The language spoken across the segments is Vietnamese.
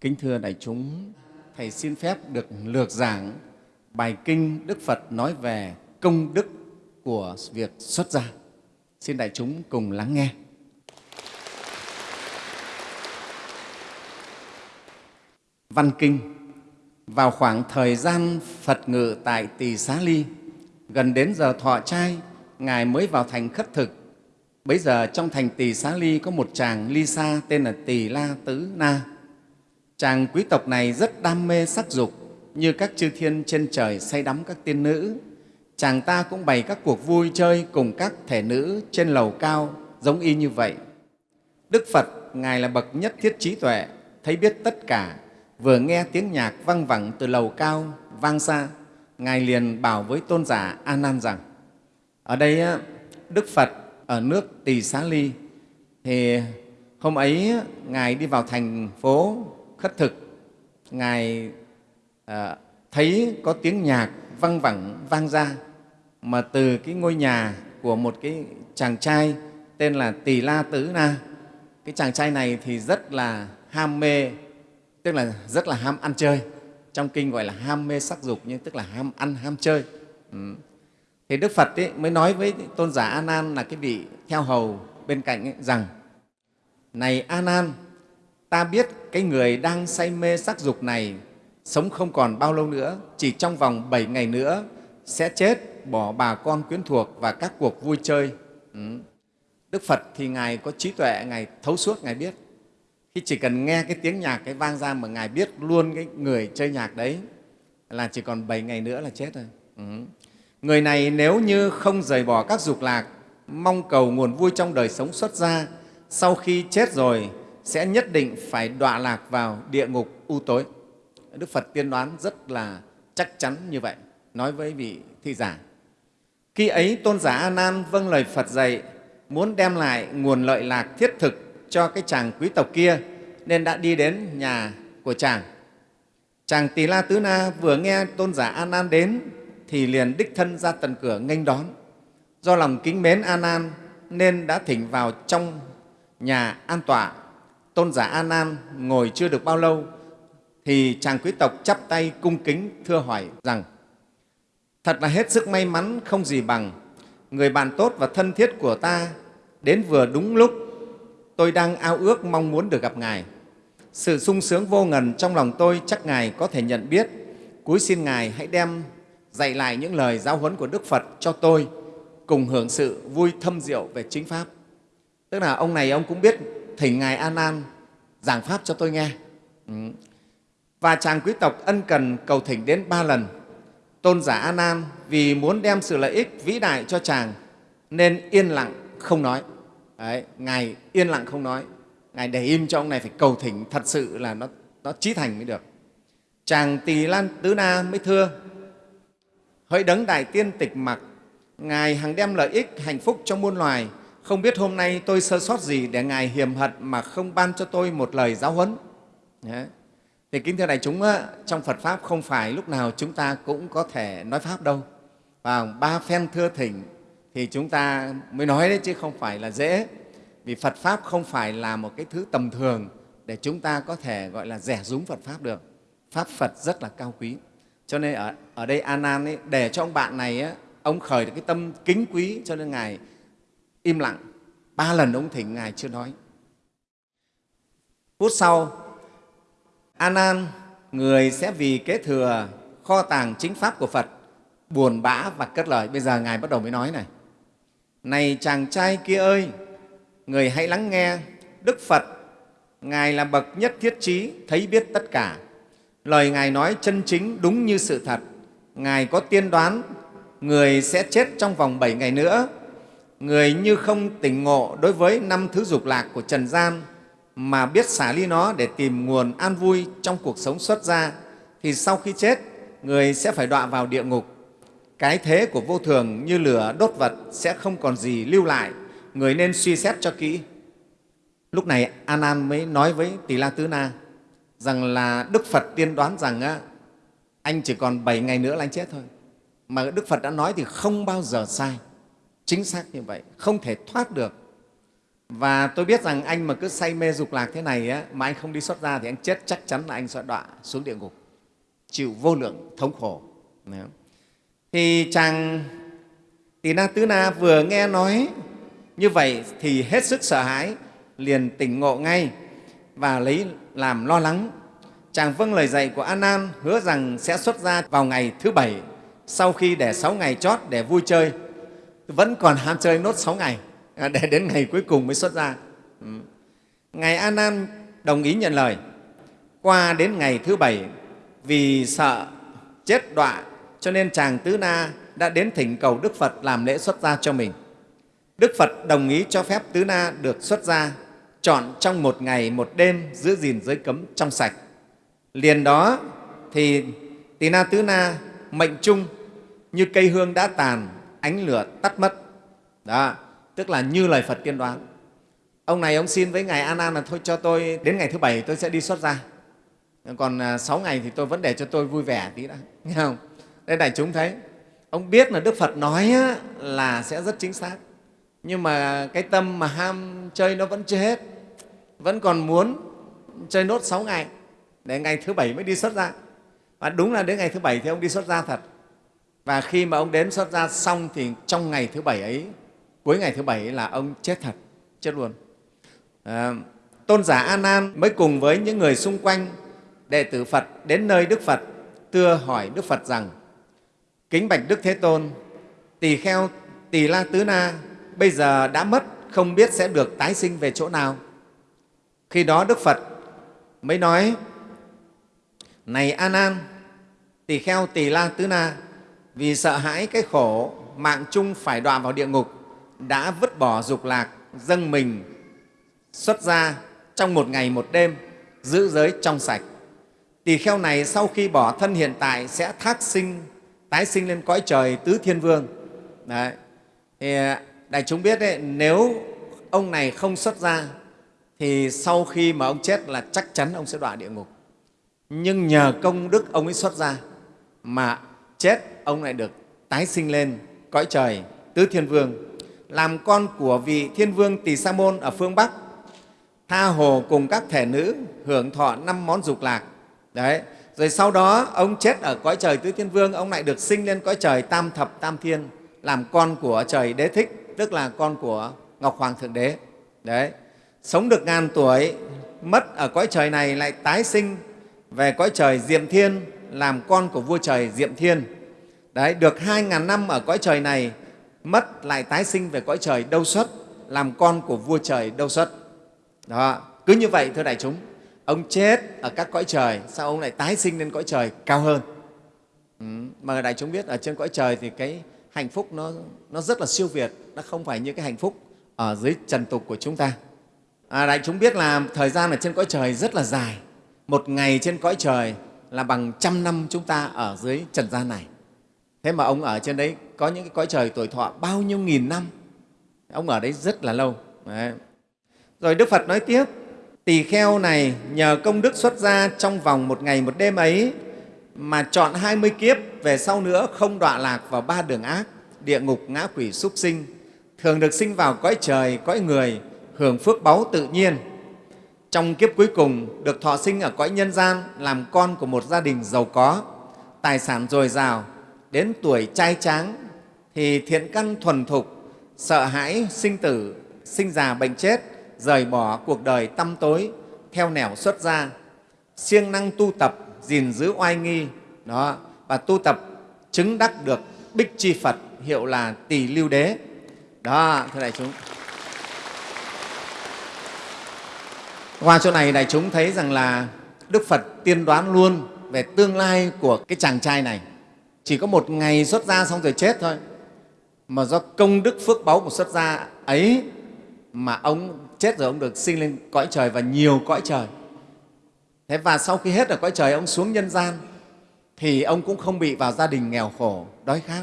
Kính thưa đại chúng, Thầy xin phép được lược giảng bài kinh Đức Phật nói về công đức của việc xuất gia. Xin đại chúng cùng lắng nghe. Văn Kinh Vào khoảng thời gian Phật ngự tại Tỳ Xá Ly, gần đến giờ thọ trai, Ngài mới vào thành khất thực. Bấy giờ trong thành Tỳ Xá Ly có một chàng ly sa tên là Tỳ La Tứ Na. Chàng quý tộc này rất đam mê sắc dục, như các chư thiên trên trời say đắm các tiên nữ. Chàng ta cũng bày các cuộc vui chơi cùng các thể nữ trên lầu cao giống y như vậy. Đức Phật, Ngài là bậc nhất thiết trí tuệ, thấy biết tất cả, vừa nghe tiếng nhạc văng vẳng từ lầu cao vang xa, Ngài liền bảo với tôn giả A Nan rằng, ở đây Đức Phật ở nước Tỳ Xá Ly, thì hôm ấy Ngài đi vào thành phố khất thực, Ngài à, thấy có tiếng nhạc văng vẳng vang ra, mà từ cái ngôi nhà của một cái chàng trai tên là Tỳ La Tứ Na. Cái chàng trai này thì rất là ham mê, tức là rất là ham ăn chơi. Trong kinh gọi là ham mê sắc dục, nhưng tức là ham ăn, ham chơi. Ừ. Thì Đức Phật ấy mới nói với tôn giả A Nan là cái vị theo hầu bên cạnh ấy, rằng này A Nan, ta biết cái người đang say mê sắc dục này sống không còn bao lâu nữa, chỉ trong vòng 7 ngày nữa sẽ chết, bỏ bà con quyến thuộc và các cuộc vui chơi. Ừ. Đức Phật thì Ngài có trí tuệ, Ngài thấu suốt, Ngài biết. Khi chỉ cần nghe cái tiếng nhạc cái vang ra mà Ngài biết luôn cái người chơi nhạc đấy là chỉ còn 7 ngày nữa là chết rồi. Ừ. Người này nếu như không rời bỏ các dục lạc, mong cầu nguồn vui trong đời sống xuất ra, sau khi chết rồi sẽ nhất định phải đọa lạc vào địa ngục u tối. Đức Phật tiên đoán rất là chắc chắn như vậy, nói với vị thi giả. Khi ấy, tôn giả A Nan vâng lời Phật dạy, muốn đem lại nguồn lợi lạc thiết thực cho cái chàng quý tộc kia, nên đã đi đến nhà của chàng. Chàng Tỳ La Tứ Na vừa nghe tôn giả A Nan đến thì liền đích thân ra tận cửa nghênh đón. Do lòng kính mến A Nan nên đã thỉnh vào trong nhà an tọa. Tôn giả A Nan ngồi chưa được bao lâu, thì chàng quý tộc chắp tay cung kính thưa hỏi rằng, Thật là hết sức may mắn không gì bằng người bạn tốt và thân thiết của ta, đến vừa đúng lúc, tôi đang ao ước mong muốn được gặp Ngài. Sự sung sướng vô ngần trong lòng tôi chắc Ngài có thể nhận biết. Cúi xin Ngài hãy đem dạy lại những lời giáo huấn của Đức Phật cho tôi, cùng hưởng sự vui thâm diệu về chính Pháp. Tức là ông này ông cũng biết thỉnh Ngài A Nan giảng Pháp cho tôi nghe. Ừ. Và chàng quý tộc ân cần cầu thỉnh đến ba lần. Tôn giả A Nan vì muốn đem sự lợi ích vĩ đại cho chàng nên yên lặng không nói. Đấy, Ngài yên lặng không nói. Ngài để im cho ông này phải cầu thỉnh thật sự là nó, nó trí thành mới được. Chàng Tỳ Lan Tứ Na mới thưa, hỡi đấng đại tiên tịch mặc, Ngài hằng đem lợi ích, hạnh phúc cho muôn loài. Không biết hôm nay tôi sơ sót gì để Ngài hiềm hận mà không ban cho tôi một lời giáo huấn. Đấy. Thì kính thưa đại chúng, trong Phật Pháp không phải lúc nào chúng ta cũng có thể nói Pháp đâu. Và ba phen thưa thỉnh thì chúng ta mới nói đấy chứ không phải là dễ. Vì Phật Pháp không phải là một cái thứ tầm thường để chúng ta có thể gọi là rẻ rúng Phật Pháp được. Pháp Phật rất là cao quý. Cho nên ở, ở đây A Nan ấy, để cho ông bạn này ấy, ông khởi được cái tâm kính quý cho nên ngài im lặng. Ba lần ông thỉnh ngài chưa nói. Phút sau, anan người sẽ vì kế thừa kho tàng chính pháp của Phật buồn bã và cất lời. Bây giờ ngài bắt đầu mới nói này: Này chàng trai kia ơi, người hãy lắng nghe Đức Phật Ngài là bậc nhất thiết trí, thấy biết tất cả. Lời Ngài nói chân chính đúng như sự thật. Ngài có tiên đoán người sẽ chết trong vòng bảy ngày nữa. Người như không tỉnh ngộ đối với năm thứ dục lạc của trần gian mà biết xả ly nó để tìm nguồn an vui trong cuộc sống xuất gia thì sau khi chết, người sẽ phải đọa vào địa ngục. Cái thế của vô thường như lửa đốt vật sẽ không còn gì lưu lại, người nên suy xét cho kỹ. Lúc này A Nan mới nói với Tỳ La Tứ Na rằng là Đức Phật tiên đoán rằng á, anh chỉ còn 7 ngày nữa là anh chết thôi. Mà Đức Phật đã nói thì không bao giờ sai. Chính xác như vậy, không thể thoát được. và tôi biết rằng anh mà cứ say mê dục lạc thế này á, mà anh không đi xuất ra thì anh chết chắc chắn là anh sẽ đọa xuống địa ngục chịu vô lượng thống khổ. Thì chàng tỳ na tứ na vừa nghe nói như vậy thì hết sức sợ hãi liền tỉnh ngộ ngay và lấy làm lo lắng. Chàng vâng lời dạy của an nan hứa rằng sẽ xuất ra vào ngày thứ bảy sau khi để sáu ngày chót để vui chơi vẫn còn ham chơi nốt sáu ngày. À, để đến ngày cuối cùng mới xuất ra. Ừ. ngài a nan đồng ý nhận lời. Qua đến ngày thứ bảy, vì sợ chết đọa, cho nên chàng tứ na đã đến thỉnh cầu đức phật làm lễ xuất gia cho mình. Đức phật đồng ý cho phép tứ na được xuất gia, chọn trong một ngày, một đêm giữ gìn giới cấm trong sạch. Liền đó thì tỳ na tứ na mệnh chung như cây hương đã tàn ánh lửa tắt mất. Đó, tức là như lời phật tiên đoán. Ông này ông xin với ngài an nan là thôi cho tôi, đến ngày thứ bảy tôi sẽ đi xuất gia. Còn à, sáu ngày thì tôi vẫn để cho tôi vui vẻ tí đã. Nghe không? Đây đại chúng thấy, ông biết là đức phật nói là sẽ rất chính xác. Nhưng mà cái tâm mà ham chơi nó vẫn chưa hết. Vẫn còn muốn chơi nốt sáu ngày, để ngày thứ bảy mới đi xuất gia. Và đúng là đến ngày thứ bảy thì ông đi xuất gia thật và khi mà ông đến xuất gia xong thì trong ngày thứ bảy ấy cuối ngày thứ bảy ấy là ông chết thật chết luôn. À, tôn giả a nan mới cùng với những người xung quanh đệ tử phật đến nơi đức phật tưa hỏi đức phật rằng kính bạch đức thế tôn tỳ kheo tỳ la tứ na bây giờ đã mất không biết sẽ được tái sinh về chỗ nào? Khi đó đức phật mới nói này a nan tỳ kheo tỳ la tứ na vì sợ hãi cái khổ, mạng chung phải đọa vào địa ngục, đã vứt bỏ dục lạc, dâng mình xuất ra trong một ngày một đêm, giữ giới trong sạch. Tỳ kheo này sau khi bỏ thân hiện tại sẽ thác sinh, tái sinh lên cõi trời tứ thiên vương. Đấy. Thì à, đại chúng biết đấy, nếu ông này không xuất ra, thì sau khi mà ông chết là chắc chắn ông sẽ đọa địa ngục. Nhưng nhờ công đức ông ấy xuất ra mà chết ông lại được tái sinh lên cõi trời, tứ thiên vương, làm con của vị thiên vương tỳ sa môn ở phương bắc. Tha hồ cùng các thể nữ hưởng thọ năm món dục lạc. Đấy, rồi sau đó ông chết ở cõi trời tứ thiên vương, ông lại được sinh lên cõi trời tam thập tam thiên, làm con của trời đế thích, tức là con của ngọc hoàng thượng đế. Đấy, sống được ngàn tuổi, mất ở cõi trời này lại tái sinh về cõi trời diệm thiên, làm con của vua trời diệm thiên. Đấy, được hai ngàn năm ở cõi trời này mất lại tái sinh về cõi trời đâu xuất làm con của vua trời đâu xuất đó cứ như vậy thưa đại chúng ông chết ở các cõi trời sao ông lại tái sinh lên cõi trời cao hơn? Ừ, mà đại chúng biết ở trên cõi trời thì cái hạnh phúc nó, nó rất là siêu việt nó không phải như cái hạnh phúc ở dưới trần tục của chúng ta. À, đại chúng biết là thời gian ở trên cõi trời rất là dài một ngày trên cõi trời là bằng trăm năm chúng ta ở dưới trần gian này thế mà ông ở trên đấy có những cái cõi trời tuổi thọ bao nhiêu nghìn năm. Ông ở đấy rất là lâu. Đấy. rồi đức phật nói tiếp, tỳ kheo này nhờ công đức xuất gia trong vòng một ngày một đêm ấy mà chọn hai mươi kiếp, về sau nữa không đọa lạc vào ba đường ác, địa ngục, ngã quỷ, súc sinh. Thường được sinh vào cõi trời, cõi người, hưởng phước báu tự nhiên. Trong kiếp cuối cùng được thọ sinh ở cõi nhân gian, làm con của một gia đình giàu có. Tài sản dồi dào đến tuổi trai tráng thì thiện căn thuần thục, sợ hãi sinh tử, sinh già bệnh chết, rời bỏ cuộc đời tăm tối, theo nẻo xuất gia. Siêng năng tu tập, gìn giữ oai nghi, đó, và tu tập chứng đắc được bích chi phật, hiệu là tỳ lưu đế. Đó, thưa đại chúng. Qua chỗ này đại chúng thấy rằng là đức phật tiên đoán luôn về tương lai của cái chàng trai này chỉ có một ngày xuất gia xong rồi chết thôi. Mà do công đức phước báu của xuất gia ấy mà ông chết rồi, ông được sinh lên cõi trời và nhiều cõi trời. Thế và sau khi hết ở cõi trời, ông xuống nhân gian, thì ông cũng không bị vào gia đình nghèo khổ, đói khát.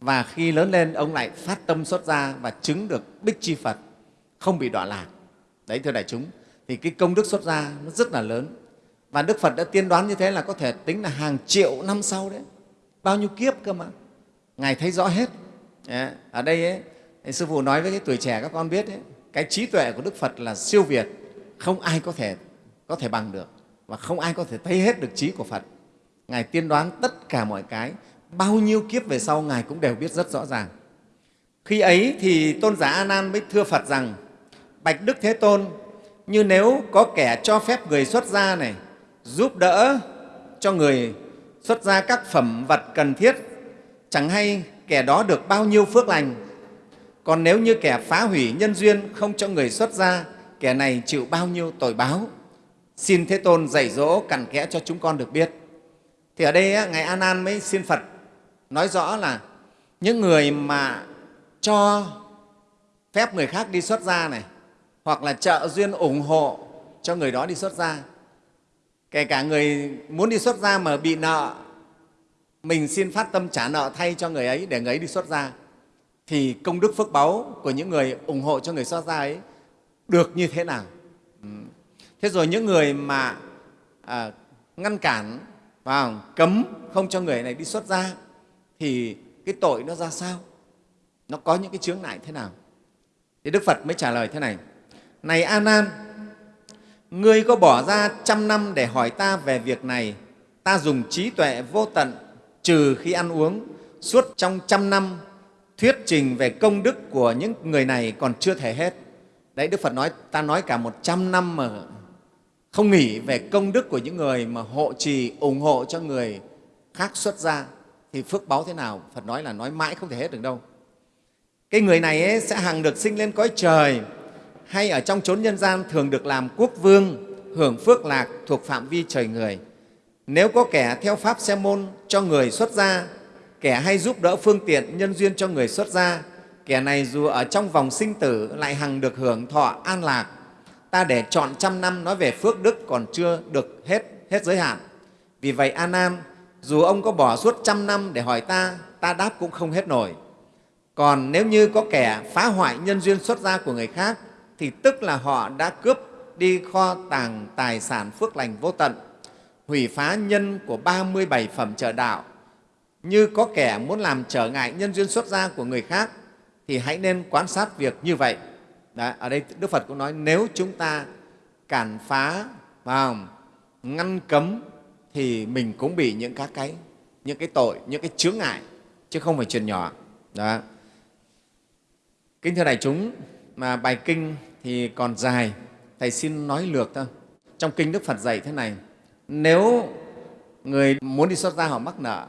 Và khi lớn lên, ông lại phát tâm xuất gia và chứng được bích chi phật, không bị đọa lạc. Đấy, thưa đại chúng, thì cái công đức xuất gia nó rất là lớn. Và đức phật đã tiên đoán như thế là có thể tính là hàng triệu năm sau đấy bao nhiêu kiếp cơ mà. Ngài thấy rõ hết. Dạ, ở đây ấy, sư phụ nói với cái tuổi trẻ các con biết ấy, cái trí tuệ của đức phật là siêu việt không ai có thể có thể bằng được và không ai có thể thấy hết được trí của phật. Ngài tiên đoán tất cả mọi cái bao nhiêu kiếp về sau ngài cũng đều biết rất rõ ràng. Khi ấy thì tôn giả a nan mới thưa phật rằng bạch đức thế tôn như nếu có kẻ cho phép người xuất gia này giúp đỡ cho người xuất ra các phẩm vật cần thiết. Chẳng hay kẻ đó được bao nhiêu phước lành. Còn nếu như kẻ phá hủy nhân duyên không cho người xuất ra, kẻ này chịu bao nhiêu tội báo? Xin thế tôn dạy dỗ cặn kẽ cho chúng con được biết. Thì ở đây ngài a nan mới xin phật nói rõ là những người mà cho phép người khác đi xuất gia này hoặc là trợ duyên ủng hộ cho người đó đi xuất gia kể cả người muốn đi xuất gia mà bị nợ mình xin phát tâm trả nợ thay cho người ấy để người ấy đi xuất gia thì công đức phước báu của những người ủng hộ cho người xuất gia ấy được như thế nào? Thế rồi những người mà à, ngăn cản và cấm không cho người này đi xuất gia thì cái tội nó ra sao? Nó có những cái chướng ngại thế nào? Thì đức phật mới trả lời thế này. Này a nan ngươi có bỏ ra trăm năm để hỏi ta về việc này? Ta dùng trí tuệ vô tận, trừ khi ăn uống, suốt trong trăm năm, thuyết trình về công đức của những người này còn chưa thể hết. Đấy, đức phật nói, ta nói cả một trăm năm mà không nghỉ về công đức của những người mà hộ trì, ủng hộ cho người khác xuất gia, thì phước báo thế nào? Phật nói là nói mãi không thể hết được đâu. Cái người này ấy sẽ hằng được sinh lên cõi trời hay ở trong chốn nhân gian thường được làm quốc vương, hưởng phước lạc thuộc phạm vi trời người. Nếu có kẻ theo pháp xe môn cho người xuất gia, kẻ hay giúp đỡ phương tiện nhân duyên cho người xuất gia, kẻ này dù ở trong vòng sinh tử lại hằng được hưởng thọ an lạc. Ta để chọn trăm năm nói về phước đức còn chưa được hết hết giới hạn. Vì vậy a nan dù ông có bỏ suốt trăm năm để hỏi ta ta đáp cũng không hết nổi. Còn nếu như có kẻ phá hoại nhân duyên xuất gia của người khác thì tức là họ đã cướp đi kho tàng tài sản phước lành vô tận hủy phá nhân của 37 phẩm trợ đạo như có kẻ muốn làm trở ngại nhân duyên xuất gia của người khác thì hãy nên quan sát việc như vậy Đấy, ở đây Đức Phật cũng nói nếu chúng ta cản phá vào ngăn cấm thì mình cũng bị những các cái những cái tội, những cái chướng ngại chứ không phải chuyện nhỏ. Đó. Kính thưa đại chúng, mà bài kinh thì còn dài, Thầy xin nói lược thôi. Trong kinh Đức Phật dạy thế này, nếu người muốn đi xuất gia họ mắc nợ,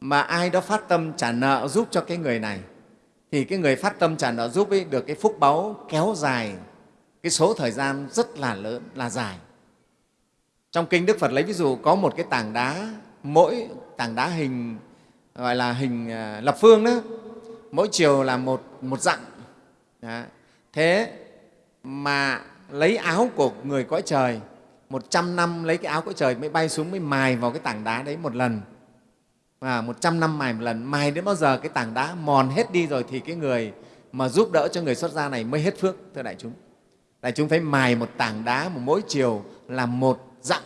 mà ai đó phát tâm trả nợ giúp cho cái người này, thì cái người phát tâm trả nợ giúp ấy được cái phúc báu kéo dài cái số thời gian rất là lớn, là dài. Trong kinh Đức Phật lấy ví dụ có một cái tảng đá, mỗi tảng đá hình gọi là hình à, lập phương đó, mỗi chiều là một, một dặm. Đó. Thế mà lấy áo của người cõi trời, một trăm năm lấy cái áo cõi trời mới bay xuống mới mài vào cái tảng đá đấy một lần. Và một trăm năm mài một lần mài đến bao giờ cái tảng đá mòn hết đi rồi thì cái người mà giúp đỡ cho người xuất gia này mới hết phước thưa đại chúng. Đại chúng thấy mài một tảng đá một mỗi chiều là một dặm.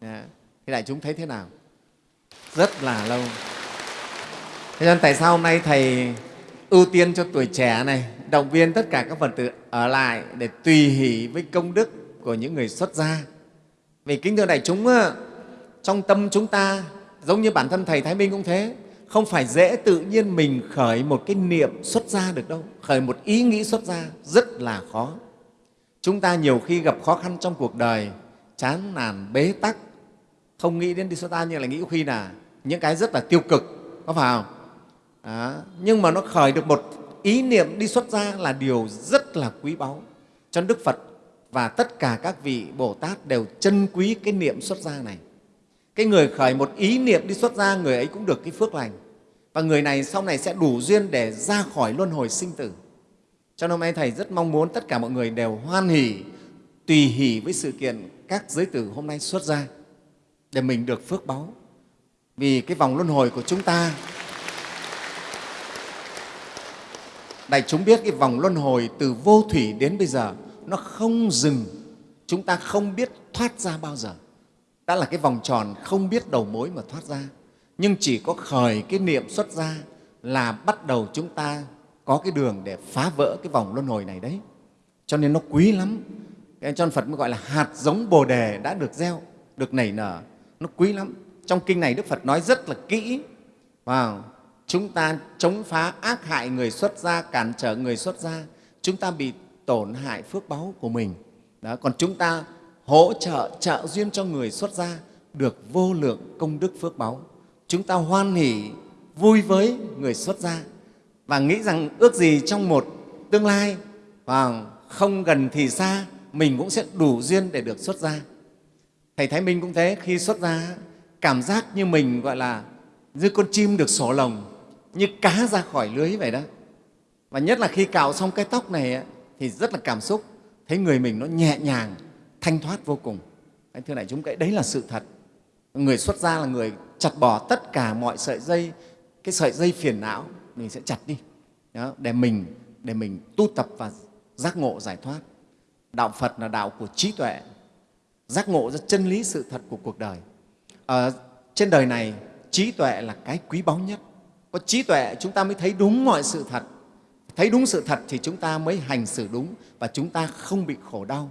Dạ. Thì đại chúng thấy thế nào? Rất là lâu. Thế nên tại sao hôm nay thầy ưu tiên cho tuổi trẻ này động viên tất cả các phật tử ở lại để tùy hỷ với công đức của những người xuất gia. Vì kính thưa đại chúng trong tâm chúng ta, giống như bản thân thầy thái minh cũng thế, không phải dễ tự nhiên mình khởi một cái niệm xuất gia được đâu. Khởi một ý nghĩ xuất gia rất là khó. Chúng ta nhiều khi gặp khó khăn trong cuộc đời, chán nản, bế tắc, không nghĩ đến đi xuất gia nhưng lại nghĩ khi là những cái rất là tiêu cực, có phải không? Đó. nhưng mà nó khởi được một ý niệm đi xuất gia là điều rất là quý báu. Cho đức phật và tất cả các vị bồ tát đều trân quý cái niệm xuất gia này. Cái người khởi một ý niệm đi xuất gia, người ấy cũng được cái phước lành. Và người này sau này sẽ đủ duyên để ra khỏi luân hồi sinh tử. Cho nên hôm nay thầy rất mong muốn tất cả mọi người đều hoan hỷ, tùy hỷ với sự kiện các giới tử hôm nay xuất gia, để mình được phước báu. Vì cái vòng luân hồi của chúng ta đại chúng biết cái vòng luân hồi từ vô thủy đến bây giờ, nó không dừng. Chúng ta không biết thoát ra bao giờ. Đã là cái vòng tròn không biết đầu mối mà thoát ra. Nhưng chỉ có khởi cái niệm xuất ra là bắt đầu chúng ta có cái đường để phá vỡ cái vòng luân hồi này đấy. Cho nên nó quý lắm. Cho nên phật mới gọi là hạt giống bồ đề đã được gieo, được nảy nở. Nó quý lắm. Trong kinh này đức phật nói rất là kỹ. Vào chúng ta chống phá ác hại người xuất gia cản trở người xuất gia. Chúng ta bị tổn hại phước báu của mình. Đó, còn chúng ta hỗ trợ trợ duyên cho người xuất gia được vô lượng công đức phước báu. Chúng ta hoan hỷ vui với người xuất gia và nghĩ rằng ước gì trong một tương lai và không gần thì xa mình cũng sẽ đủ duyên để được xuất gia. Thầy thái minh cũng thế khi xuất gia cảm giác như mình gọi là như con chim được sổ lồng như cá ra khỏi lưới vậy đó. Và nhất là khi cạo xong cái tóc này thì rất là cảm xúc. Thấy người mình nó nhẹ nhàng thanh thoát vô cùng. Anh thưa này chúng cái đấy là sự thật. Người xuất gia là người chặt bỏ tất cả mọi sợi dây cái sợi dây phiền não mình sẽ chặt đi. Đó, để mình để mình tu tập và giác ngộ giải thoát. Đạo phật là đạo của trí tuệ. Giác ngộ ra chân lý sự thật của cuộc đời. Ở trên đời này trí tuệ là cái quý báu nhất có trí tuệ, chúng ta mới thấy đúng mọi sự thật. Thấy đúng sự thật thì chúng ta mới hành xử đúng và chúng ta không bị khổ đau.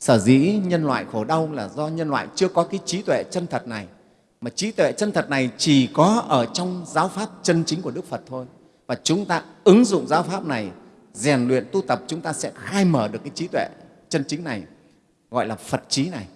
Sở dĩ nhân loại khổ đau là do nhân loại chưa có cái trí tuệ chân thật này. Mà trí tuệ chân thật này chỉ có ở trong giáo pháp chân chính của đức phật thôi. Và chúng ta ứng dụng giáo pháp này, rèn luyện tu tập, chúng ta sẽ khai mở được cái trí tuệ chân chính này, gọi là phật trí này.